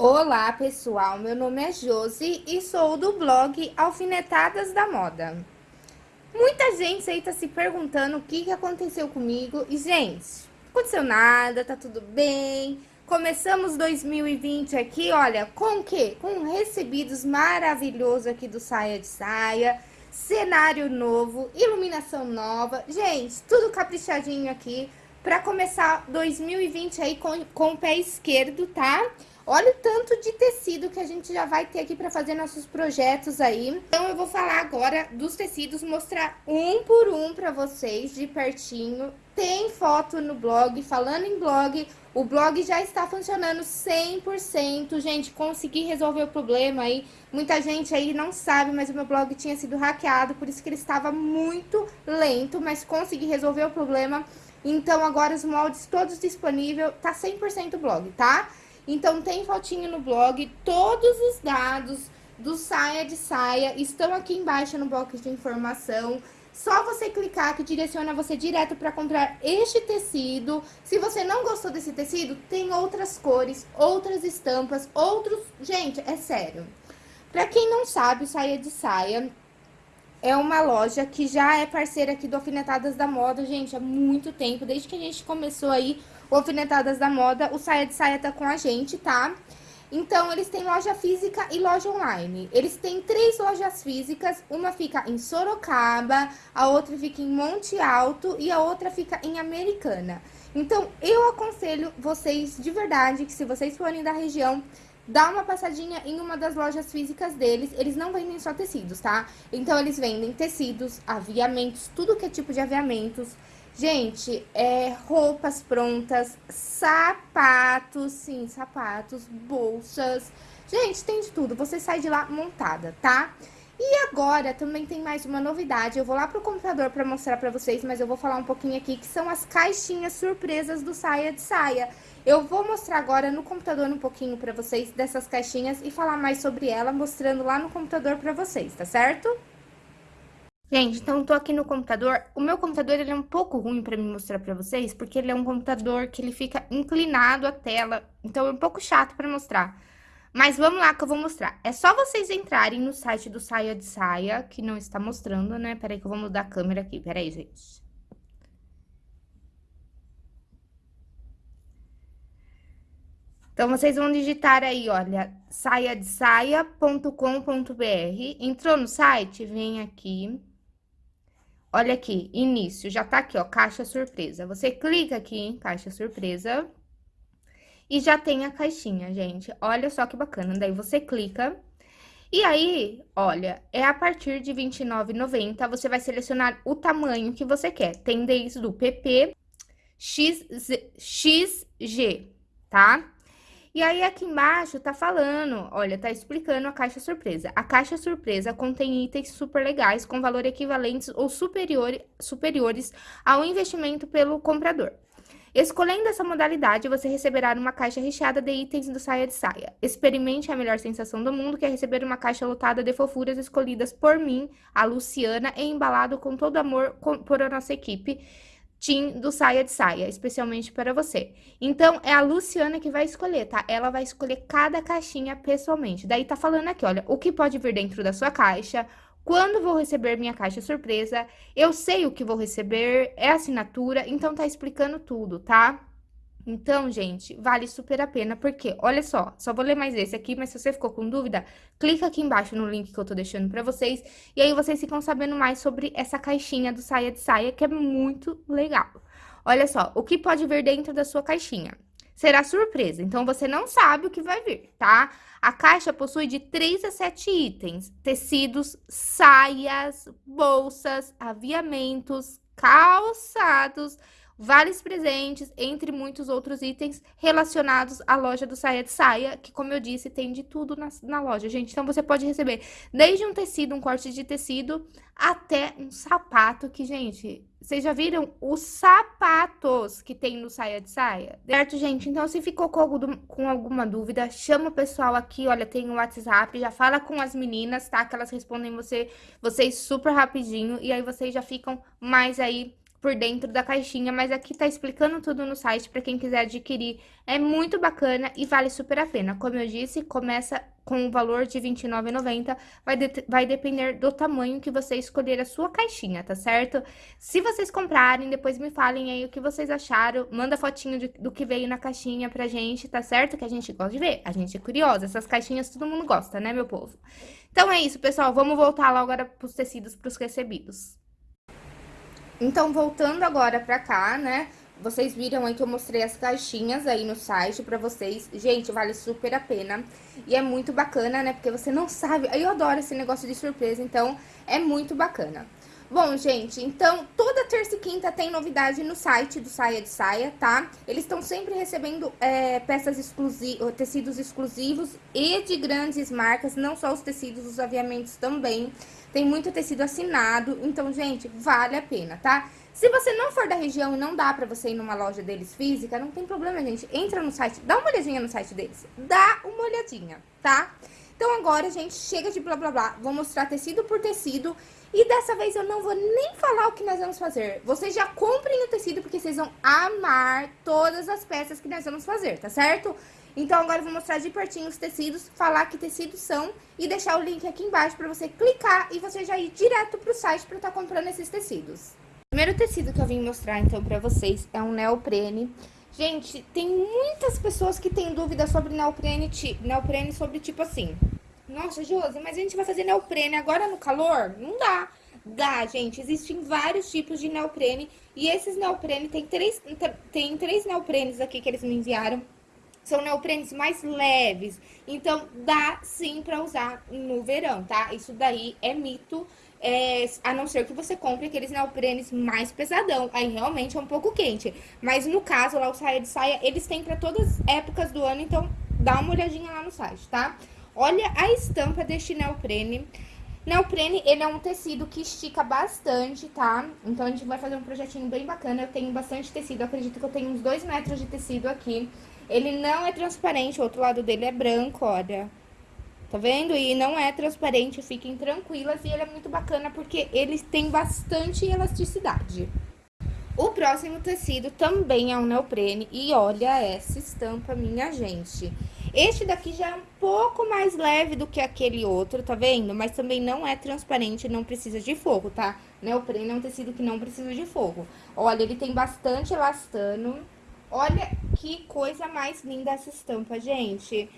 Olá pessoal, meu nome é Josi e sou do blog Alfinetadas da Moda. Muita gente aí tá se perguntando o que, que aconteceu comigo e gente, não aconteceu nada, tá tudo bem. Começamos 2020 aqui, olha, com o quê? Com recebidos maravilhosos aqui do Saia de Saia, cenário novo, iluminação nova, gente, tudo caprichadinho aqui para começar 2020 aí com, com o pé esquerdo, tá? Olha o tanto de tecido que a gente já vai ter aqui para fazer nossos projetos aí. Então, eu vou falar agora dos tecidos, mostrar um por um para vocês de pertinho. Tem foto no blog, falando em blog, o blog já está funcionando 100%. Gente, consegui resolver o problema aí. Muita gente aí não sabe, mas o meu blog tinha sido hackeado, por isso que ele estava muito lento, mas consegui resolver o problema. Então, agora os moldes todos disponíveis, tá 100% blog, tá? Então, tem fotinho no blog, todos os dados do saia de saia estão aqui embaixo no box de informação. Só você clicar que direciona você direto para comprar este tecido. Se você não gostou desse tecido, tem outras cores, outras estampas, outros... Gente, é sério. Para quem não sabe, o Saia de Saia é uma loja que já é parceira aqui do Alfinetadas da Moda, gente, há muito tempo. Desde que a gente começou aí o Alfinetadas da Moda, o Saia de Saia tá com a gente, tá? Então, eles têm loja física e loja online. Eles têm três lojas físicas, uma fica em Sorocaba, a outra fica em Monte Alto e a outra fica em Americana. Então, eu aconselho vocês de verdade que se vocês forem da região, dá uma passadinha em uma das lojas físicas deles. Eles não vendem só tecidos, tá? Então, eles vendem tecidos, aviamentos, tudo que é tipo de aviamentos, Gente, é, roupas prontas, sapatos, sim, sapatos, bolsas. Gente, tem de tudo. Você sai de lá montada, tá? E agora também tem mais uma novidade. Eu vou lá pro computador pra mostrar pra vocês, mas eu vou falar um pouquinho aqui, que são as caixinhas surpresas do Saia de Saia. Eu vou mostrar agora no computador um pouquinho pra vocês dessas caixinhas e falar mais sobre ela, mostrando lá no computador pra vocês, tá certo? Gente, então tô aqui no computador. O meu computador, ele é um pouco ruim pra me mostrar pra vocês, porque ele é um computador que ele fica inclinado a tela, então é um pouco chato pra mostrar. Mas vamos lá que eu vou mostrar. É só vocês entrarem no site do Saia de Saia, que não está mostrando, né? Peraí que eu vou mudar a câmera aqui, peraí, gente. Então, vocês vão digitar aí, olha, saiadesaia.com.br. Entrou no site, vem aqui Olha aqui, início, já tá aqui, ó, caixa surpresa. Você clica aqui em caixa surpresa e já tem a caixinha, gente. Olha só que bacana. Daí você clica e aí, olha, é a partir de R$29,90, você vai selecionar o tamanho que você quer. Tem desde o PP, XZ, XG, tá? E aí, aqui embaixo tá falando, olha, tá explicando a caixa surpresa. A caixa surpresa contém itens super legais com valor equivalentes ou superior, superiores ao investimento pelo comprador. Escolhendo essa modalidade, você receberá uma caixa recheada de itens do Saia de Saia. Experimente a melhor sensação do mundo, que é receber uma caixa lotada de fofuras escolhidas por mim, a Luciana, e embalado com todo amor por nossa equipe Tim do Saia de Saia, especialmente para você. Então, é a Luciana que vai escolher, tá? Ela vai escolher cada caixinha pessoalmente. Daí tá falando aqui, olha, o que pode vir dentro da sua caixa, quando vou receber minha caixa surpresa, eu sei o que vou receber, é assinatura, então tá explicando tudo, tá? Então, gente, vale super a pena, porque, olha só, só vou ler mais esse aqui, mas se você ficou com dúvida, clica aqui embaixo no link que eu tô deixando pra vocês, e aí vocês ficam sabendo mais sobre essa caixinha do Saia de Saia, que é muito legal. Olha só, o que pode vir dentro da sua caixinha? Será surpresa, então você não sabe o que vai vir, tá? A caixa possui de 3 a 7 itens, tecidos, saias, bolsas, aviamentos, calçados vales presentes, entre muitos outros itens relacionados à loja do Saia de Saia, que, como eu disse, tem de tudo na, na loja, gente. Então, você pode receber desde um tecido, um corte de tecido, até um sapato, que, gente, vocês já viram os sapatos que tem no Saia de Saia? Certo, gente? Então, se ficou com, algum, com alguma dúvida, chama o pessoal aqui, olha, tem o WhatsApp, já fala com as meninas, tá? Que elas respondem você, vocês super rapidinho, e aí vocês já ficam mais aí por dentro da caixinha, mas aqui tá explicando tudo no site para quem quiser adquirir. É muito bacana e vale super a pena. Como eu disse, começa com o valor de R$29,90, vai, de, vai depender do tamanho que você escolher a sua caixinha, tá certo? Se vocês comprarem, depois me falem aí o que vocês acharam, manda fotinho de, do que veio na caixinha pra gente, tá certo? Que a gente gosta de ver, a gente é curiosa, essas caixinhas todo mundo gosta, né, meu povo? Então é isso, pessoal, vamos voltar lá agora pros tecidos, pros recebidos. Então, voltando agora pra cá, né? Vocês viram aí que eu mostrei as caixinhas aí no site pra vocês. Gente, vale super a pena. E é muito bacana, né? Porque você não sabe... Eu adoro esse negócio de surpresa, então é muito bacana. Bom, gente, então, toda terça e quinta tem novidade no site do Saia de Saia, tá? Eles estão sempre recebendo é, peças exclusivas, tecidos exclusivos e de grandes marcas, não só os tecidos, os aviamentos também. Tem muito tecido assinado, então, gente, vale a pena, tá? Se você não for da região e não dá pra você ir numa loja deles física, não tem problema, gente. Entra no site, dá uma olhadinha no site deles. Dá uma olhadinha, tá? Então, agora, gente, chega de blá, blá, blá. Vou mostrar tecido por tecido. E dessa vez eu não vou nem falar o que nós vamos fazer. Vocês já comprem o tecido, porque vocês vão amar todas as peças que nós vamos fazer, tá certo? Então, agora eu vou mostrar de pertinho os tecidos, falar que tecidos são e deixar o link aqui embaixo para você clicar e você já ir direto pro site para estar tá comprando esses tecidos. O primeiro tecido que eu vim mostrar, então, para vocês é um neoprene. Gente, tem muitas pessoas que têm dúvida sobre neoprene, neoprene sobre tipo assim... Nossa, Josi, mas a gente vai fazer neoprene agora no calor? Não dá. Dá, gente. Existem vários tipos de neoprene. E esses neoprene, tem três, tem três neoprenes aqui que eles me enviaram são neoprenes mais leves, então dá sim pra usar no verão, tá? Isso daí é mito, é, a não ser que você compre aqueles neoprenes mais pesadão, aí realmente é um pouco quente. Mas no caso, lá o saia de saia, eles têm pra todas as épocas do ano, então dá uma olhadinha lá no site, tá? Olha a estampa deste neoprene. Neoprene, ele é um tecido que estica bastante, tá? Então, a gente vai fazer um projetinho bem bacana. Eu tenho bastante tecido, acredito que eu tenho uns 2 metros de tecido aqui. Ele não é transparente, o outro lado dele é branco, olha. Tá vendo? E não é transparente, fiquem tranquilas. E ele é muito bacana porque ele tem bastante elasticidade. O próximo tecido também é um neoprene. E olha essa estampa, minha gente. Este daqui já é um pouco mais leve do que aquele outro, tá vendo? Mas também não é transparente, não precisa de fogo, tá? Neoprene é um tecido que não precisa de fogo. Olha, ele tem bastante elastano. Olha que coisa mais linda essa estampa, gente.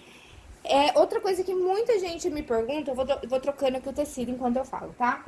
É, outra coisa que muita gente me pergunta, eu vou, vou trocando aqui o tecido enquanto eu falo, tá?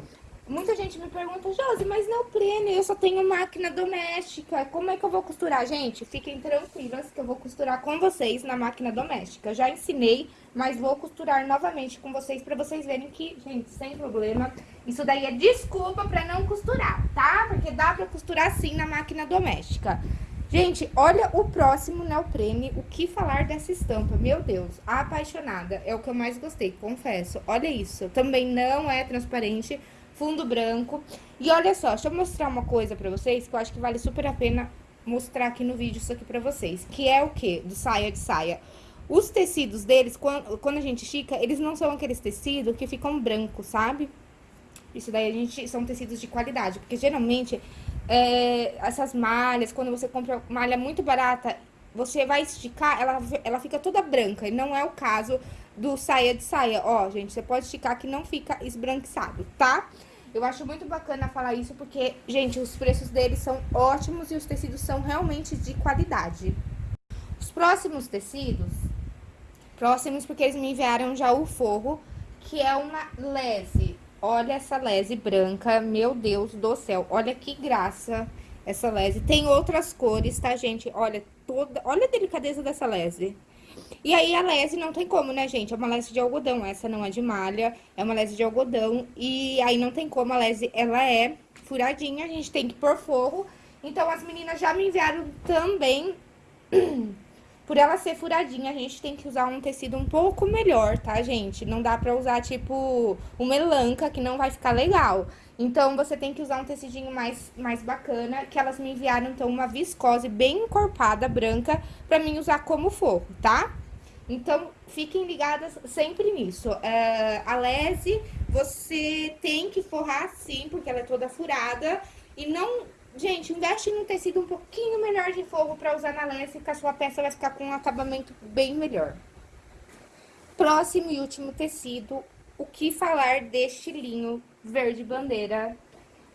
Muita gente me pergunta, Josi, mas não prene, eu só tenho máquina doméstica, como é que eu vou costurar? Gente, fiquem tranquilas que eu vou costurar com vocês na máquina doméstica. Já ensinei, mas vou costurar novamente com vocês pra vocês verem que, gente, sem problema. Isso daí é desculpa pra não costurar, tá? Porque dá pra costurar sim na máquina doméstica. Gente, olha o próximo neoprene, o que falar dessa estampa? Meu Deus, apaixonada, é o que eu mais gostei, confesso. Olha isso, também não é transparente, fundo branco. E olha só, deixa eu mostrar uma coisa pra vocês, que eu acho que vale super a pena mostrar aqui no vídeo isso aqui pra vocês. Que é o que? Do saia de saia. Os tecidos deles, quando, a gente estica, eles não são aqueles tecidos que ficam brancos, sabe? Isso daí a gente são tecidos de qualidade, porque geralmente é, essas malhas, quando você compra malha muito barata, você vai esticar, ela, ela fica toda branca. E não é o caso do saia de saia. Ó, gente, você pode esticar que não fica esbranquiçado, tá? Eu acho muito bacana falar isso porque, gente, os preços deles são ótimos e os tecidos são realmente de qualidade. Os próximos tecidos, próximos porque eles me enviaram já o forro, que é uma lese. Olha essa lese branca, meu Deus do céu. Olha que graça essa lese. Tem outras cores, tá, gente? Olha, toda... Olha a delicadeza dessa lese. E aí, a lese não tem como, né, gente? É uma lese de algodão, essa não é de malha, é uma lese de algodão. E aí, não tem como, a lese, ela é furadinha, a gente tem que pôr forro. Então, as meninas já me enviaram também Por ela ser furadinha, a gente tem que usar um tecido um pouco melhor, tá, gente? Não dá pra usar, tipo, uma melanca, que não vai ficar legal. Então, você tem que usar um tecidinho mais, mais bacana, que elas me enviaram, então, uma viscose bem encorpada, branca, pra mim usar como forro, tá? Então, fiquem ligadas sempre nisso. Uh, a lese, você tem que forrar sim, porque ela é toda furada. E não Gente, investe em um tecido um pouquinho menor de forro para usar na lesse, que a sua peça vai ficar com um acabamento bem melhor. Próximo e último tecido, o que falar deste linho verde bandeira?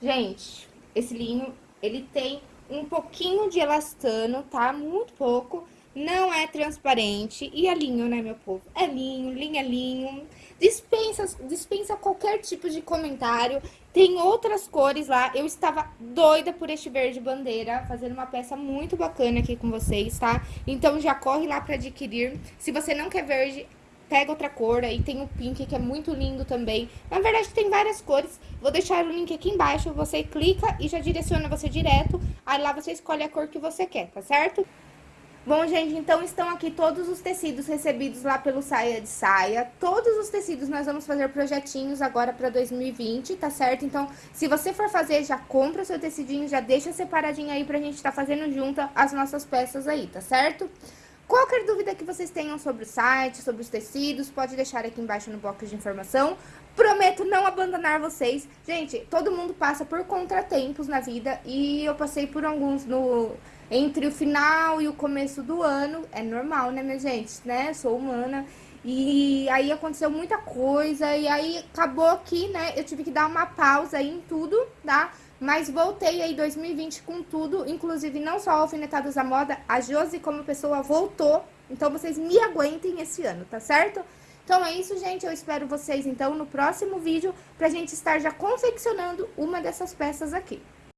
Gente, esse linho, ele tem um pouquinho de elastano, tá? Muito pouco. Não é transparente. E é linho, né, meu povo? É linho, linho é linho. Dispensa, dispensa qualquer tipo de comentário. Tem outras cores lá. Eu estava doida por este verde bandeira, fazendo uma peça muito bacana aqui com vocês, tá? Então já corre lá para adquirir. Se você não quer verde, pega outra cor, aí tem o pink, que é muito lindo também. Na verdade, tem várias cores. Vou deixar o link aqui embaixo, você clica e já direciona você direto. Aí lá você escolhe a cor que você quer, tá certo? Bom, gente, então estão aqui todos os tecidos recebidos lá pelo Saia de Saia. Todos os tecidos nós vamos fazer projetinhos agora para 2020, tá certo? Então, se você for fazer, já compra o seu tecidinho, já deixa separadinho aí pra gente estar tá fazendo junto as nossas peças aí, tá certo? Qualquer dúvida que vocês tenham sobre o site, sobre os tecidos, pode deixar aqui embaixo no box de informação. Prometo não abandonar vocês. Gente, todo mundo passa por contratempos na vida e eu passei por alguns no entre o final e o começo do ano. É normal, né, minha gente? Né? Sou humana. E aí aconteceu muita coisa e aí acabou aqui, né? Eu tive que dar uma pausa aí em tudo, tá? Mas voltei aí 2020 com tudo, inclusive não só Alfinetados da Moda, a Josi como pessoa voltou. Então vocês me aguentem esse ano, tá certo? Então é isso, gente. Eu espero vocês então no próximo vídeo pra gente estar já confeccionando uma dessas peças aqui.